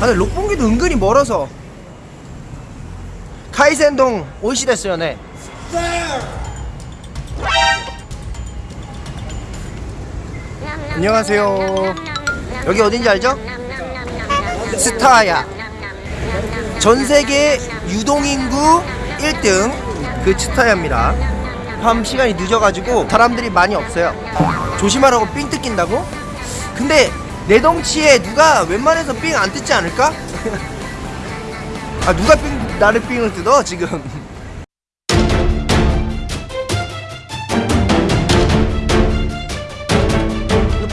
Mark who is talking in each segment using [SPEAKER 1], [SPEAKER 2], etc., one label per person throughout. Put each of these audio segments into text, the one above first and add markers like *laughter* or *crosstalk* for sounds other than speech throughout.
[SPEAKER 1] 아 근데 록봉기도 은근히 멀어서. 카이센동 오이시 됐어요 네 안녕하세요. 여기 어딘지 알죠? 스타야. 전세계 유동인구 1등 그 스타야입니다. 밤 시간이 늦어가지고 사람들이 많이 없어요. 조심하라고 삥 뜯긴다고? 근데 내 덩치에 누가 웬만해서 삥 안 뜯지 않을까? 아 누가 삥 나를 삥을 뜯어 지금? *laughs*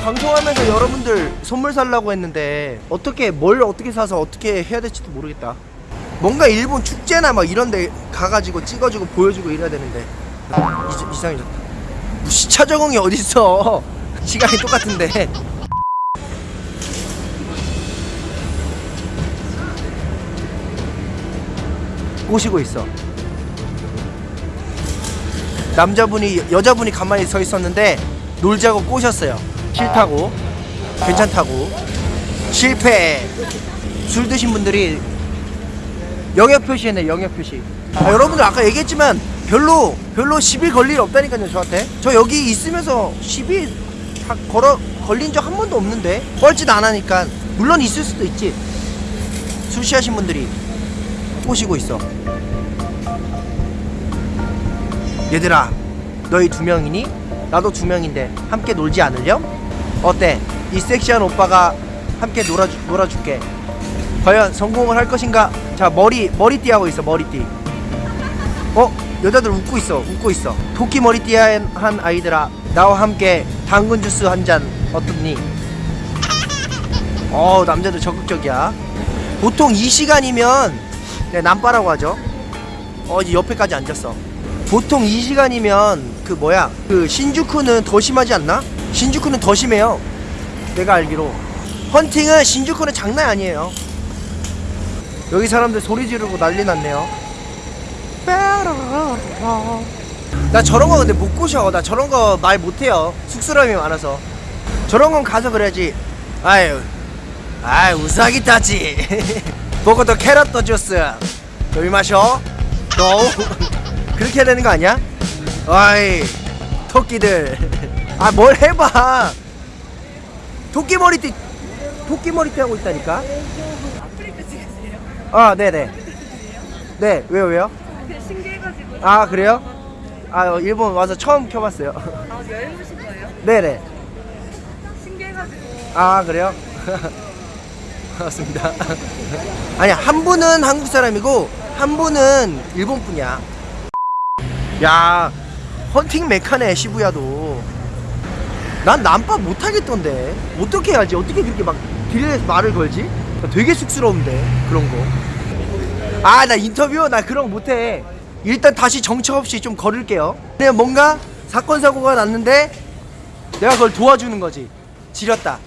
[SPEAKER 1] 방송하면서 여러분들 선물 살라고 했는데 어떻게 뭘 어떻게 사서 어떻게 해야 될지도 모르겠다. 뭔가 일본 축제나 막 이런 데 가가지고 찍어주고 보여주고 이래야 되는데. 이, 이상해졌다. 시차 적응이 어딨어? *laughs* 시간이 똑같은데 꼬시고 있어. 남자분이 여자분이 가만히 서 있었는데 놀자고 꼬셨어요. 싫다고. 괜찮다고. 실패. 술 드신 분들이 영역 표시했네 영역 표시. 아, 여러분들 아까 얘기했지만 별로 별로 시비 걸일 없다니까요 저한테. 저 여기 있으면서 시비 다 걸어 걸린 적 한 번도 없는데 뻘짓 안 하니까 물론 있을 수도 있지. 술 취하신 분들이 꼬시고 있어 얘들아 너희 두 명이니? 나도 두 명인데 함께 놀지 않으렴? 어때? 이 섹시한 오빠가 함께 놀아주, 놀아줄게 과연 성공을 할 것인가? 자 머리 머리띠 하고 있어 머리띠 어? 여자들 웃고 있어 웃고 있어 토끼 머리띠 한, 한 아이들아 나와 함께 당근 주스 한 잔 어떻니? 어 남자들 적극적이야 보통 이 시간이면 네, 남빠라고 하죠. 어 이제 옆에까지 앉았어. 보통 이 시간이면 그 뭐야? 그 신주쿠는 더 심하지 않나? 신주쿠는 더 심해요. 내가 알기로. 헌팅은 신주쿠는 장난 아니에요. 여기 사람들 소리 지르고 난리 났네요. 나 저런 거 근데 못 꼬셔. 나 저런 거 말 못해요. 쑥스러움이 많아서. 저런 건 가서 그래야지. 아유. 아유 우사기 타지 *laughs* 먹어도 캐럿 주스 여기 마셔 너 그렇게 해야 되는 거 아니야? 아이 토끼들 아 뭘 해봐 토끼 머리띠 토끼 머리띠 하고 있다니까 아 네네 네 왜요 왜요?
[SPEAKER 2] 신기해가지고
[SPEAKER 1] 아 그래요? 아 어, 일본 와서 처음 켜봤어요
[SPEAKER 2] 아 여행 오신 거예요?
[SPEAKER 1] 네네
[SPEAKER 2] 신기해가지고
[SPEAKER 1] 아 그래요? *laughs* 반갑습니다. *laughs* 아니 한 분은 한국 사람이고 한 분은 일본 분이야. 야 헌팅 메카네 시부야도. 난 남밥 못하겠던데. 어떻게 해야지? 어떻게 그렇게 막 길에서 말을 걸지? 나 되게 쑥스러운데 그런 거아 나 인터뷰? 나 그런 거 못해. 일단 다시 정처 없이 좀 걸을게요. 그냥 뭔가 사건 사고가 났는데 내가 그걸 도와주는 거지. 지렸다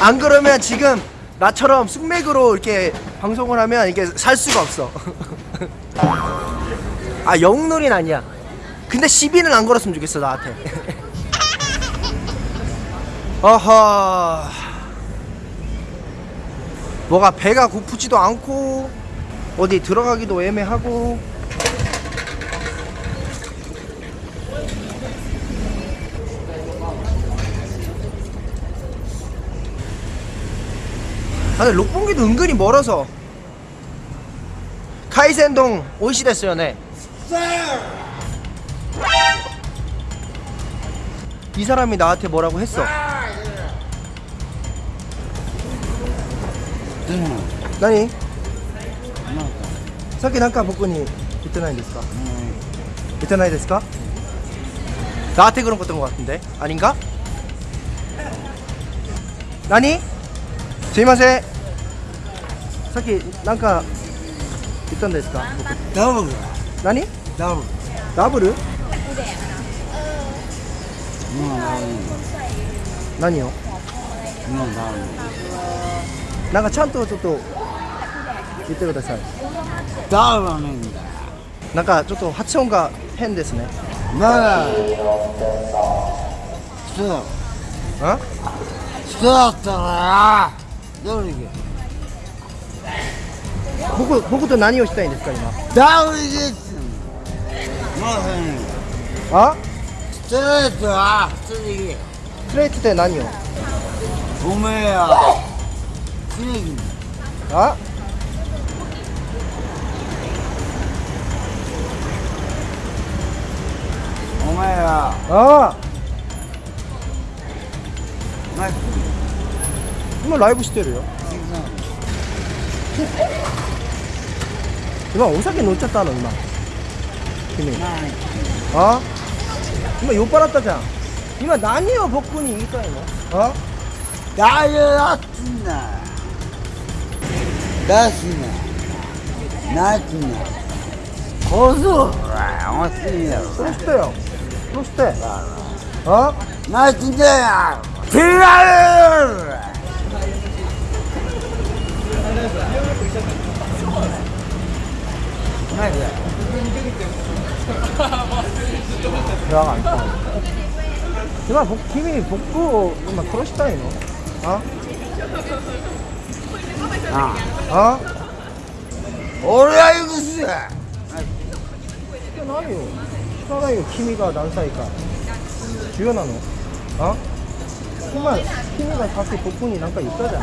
[SPEAKER 1] 안 그러면 지금 나처럼 숙맥으로 이렇게 방송을 하면 이게 살 수가 없어. *laughs* 아 영놀이는 아니야. 근데 시비는 안 걸었으면 좋겠어 나한테. *laughs* 어허. 뭐가 배가 고프지도 않고 어디 들어가기도 애매하고 아 근데 록봉기도 은근히 멀어서 카이센동 오이시 됐어요 네. 이 사람이 나한테 뭐라고 했어 나니? 사키 난까 복근이 이때나이 됐을까? 이때나이 됐을까? 나한테 그런 것던 것 같은데 아닌가? 나니? すいません。さっきなんか言ったんですか？僕
[SPEAKER 3] ダブル。
[SPEAKER 1] 何？
[SPEAKER 3] ダブル。
[SPEAKER 1] ダブル？
[SPEAKER 3] 今ダブル
[SPEAKER 1] 何を？
[SPEAKER 3] 今ダブ
[SPEAKER 1] なんかちゃんとちょっと言ってください。
[SPEAKER 3] ルダブル
[SPEAKER 1] なんかちょっと発音が変ですね。
[SPEAKER 3] だ。から人。
[SPEAKER 1] あ？
[SPEAKER 3] 人だったダウニ
[SPEAKER 1] 僕僕と何をしたいんですか今？
[SPEAKER 3] ダウ
[SPEAKER 1] ニ
[SPEAKER 3] ングあ？ストレートは
[SPEAKER 1] ストレートって何を？
[SPEAKER 3] おめえや。あ？お
[SPEAKER 1] 前
[SPEAKER 3] や。ああ。 정말
[SPEAKER 1] 라이브 시대래요. 이마 오사키 놓쳤다는 이마 그니 어? 이마 욕 빨았다자. 이마 난이요 복근이. 이기까 이마 어?
[SPEAKER 3] 나였나 나스나 나스나 고수
[SPEAKER 1] 고수대요. 고수대 어?
[SPEAKER 3] 나 진짜야 어? 빌라요 ないこれ。
[SPEAKER 1] やばい。では僕君僕を今殺したいの？あ？
[SPEAKER 3] あ？
[SPEAKER 1] あ？
[SPEAKER 3] 俺は許す。
[SPEAKER 1] ないよ。聞かないよ君が何歳か。重要なの？あ？今君がさっき僕に何か言ったじゃん。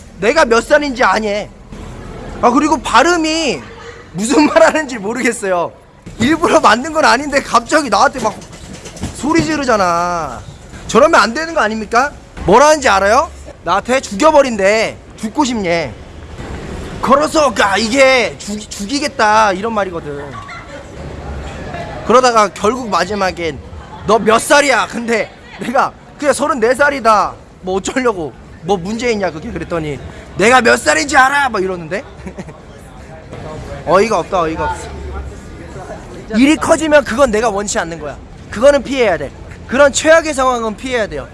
[SPEAKER 1] 내가 몇 살인지 아냐 아 그리고 발음이 무슨 말 하는지 모르겠어요. 일부러 만든 건 아닌데 갑자기 나한테 막 소리 지르잖아. 저러면 안 되는 거 아닙니까? 뭐라는지 알아요? 나한테 죽여버린대. 죽고 싶냐 걸어서 가. 이게 죽, 죽이겠다. 이런 말이거든. 그러다가 결국 마지막엔 너 몇 살이야? 근데 내가 그냥 34살이다. 뭐 어쩌려고 뭐 문제 있냐? 그게 그랬더니 내가 몇 살인지 알아? 막 이러는데? *laughs* 어이가 없다 어이가 없어. 일이 커지면 그건 내가 원치 않는 거야. 그거는 피해야 돼. 그런 최악의 상황은 피해야 돼요.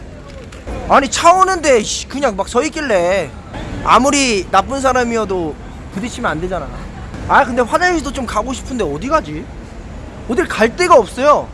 [SPEAKER 1] 아니 차 오는데 씨, 그냥 막 서 있길래 아무리 나쁜 사람이어도 부딪히면 안 되잖아. 아 근데 화장실도 좀 가고 싶은데 어디 가지? 어딜 갈 데가 없어요